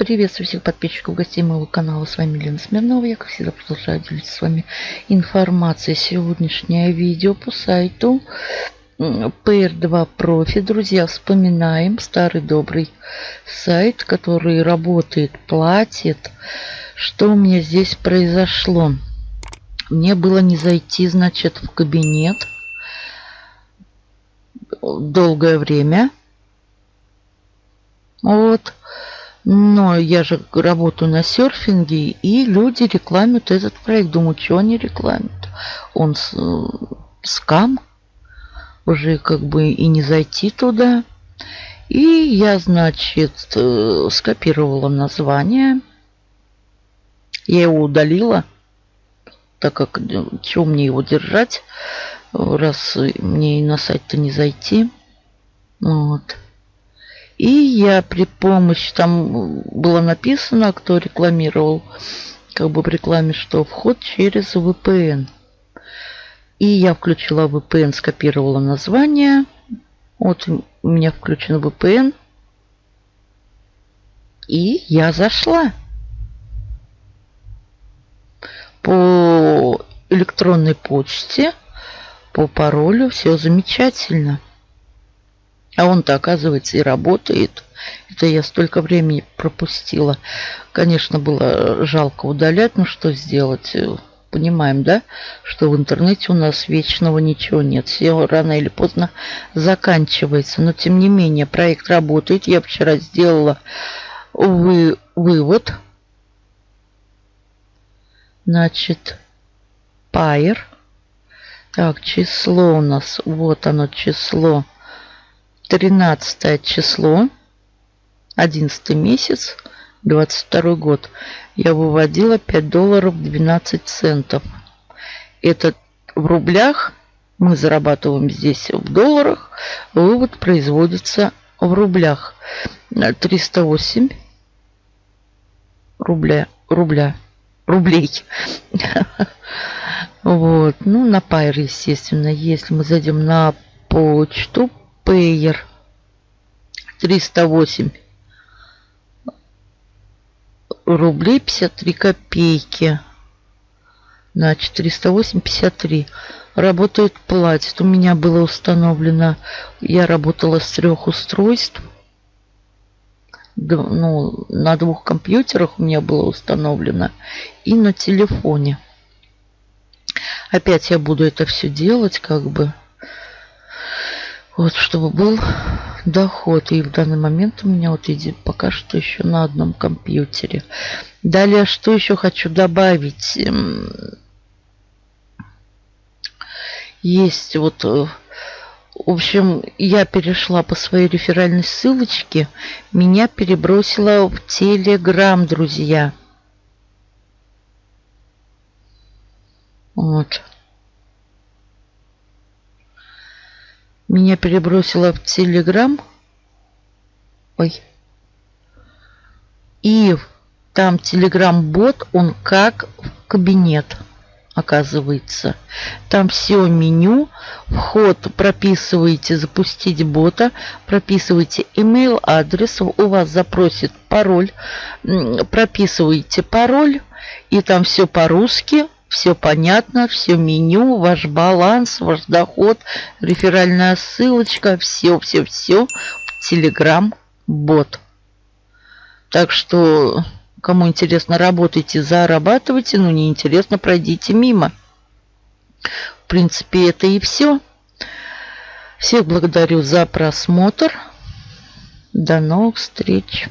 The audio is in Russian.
Приветствую всех подписчиков, гостей моего канала. С вами Лена Смирнова. Я, как всегда, продолжаю делиться с вами информацией. Сегодняшнее видео по сайту PR2 Профи. Друзья, вспоминаем старый добрый сайт, который работает, платит. Что у меня здесь произошло? Мне было не зайти, значит, в кабинет долгое время. Вот. Но я же работаю на серфинге, и люди рекламят этот проект. Думаю, что они рекламят? Он с, скам. Уже как бы и не зайти туда. И я, значит, э, скопировала название. Я его удалила, так как э, чего мне его держать, раз мне на сайт-то не зайти. Вот. И я при помощи, там было написано, кто рекламировал, как бы в рекламе, что вход через VPN. И я включила VPN, скопировала название. Вот у меня включен VPN. И я зашла. По электронной почте, по паролю, все замечательно. А он-то, оказывается, и работает. Это я столько времени пропустила. Конечно, было жалко удалять, но что сделать? Понимаем, да, что в интернете у нас вечного ничего нет. Все рано или поздно заканчивается. Но, тем не менее, проект работает. Я вчера сделала вы, вывод. Значит, пайер. Так, число у нас, вот оно число 13 число, 11 месяц, 22 год. Я выводила 5 долларов 12 центов. Это в рублях. Мы зарабатываем здесь в долларах. Вывод производится в рублях. 308 рубля, рубля, рублей. Вот. Ну, на Пайр, естественно. Если мы зайдем на почту, Payer 308 рублей 53 копейки. Значит, 308,53. Работает, платит. У меня было установлено, я работала с трех устройств. Ну, на двух компьютерах у меня было установлено. И на телефоне. Опять я буду это все делать, как бы. Вот, чтобы был доход. И в данный момент у меня вот идет пока что еще на одном компьютере. Далее, что еще хочу добавить? Эм, есть вот... Э, в общем, я перешла по своей реферальной ссылочке. Меня перебросило в Телеграм, друзья. Вот. Меня перебросило в Телеграм. Ой. И там Телеграм-бот, он как в кабинет оказывается. Там все меню, вход прописываете, запустить бота, прописываете email адрес, у вас запросит пароль, прописываете пароль, и там все по-русски, все понятно, все меню, ваш баланс, ваш доход, реферальная ссылочка, все-все-все в Telegram бот. Так что, кому интересно, работайте, зарабатывайте, но не интересно, пройдите мимо. В принципе, это и все. Всех благодарю за просмотр. До новых встреч.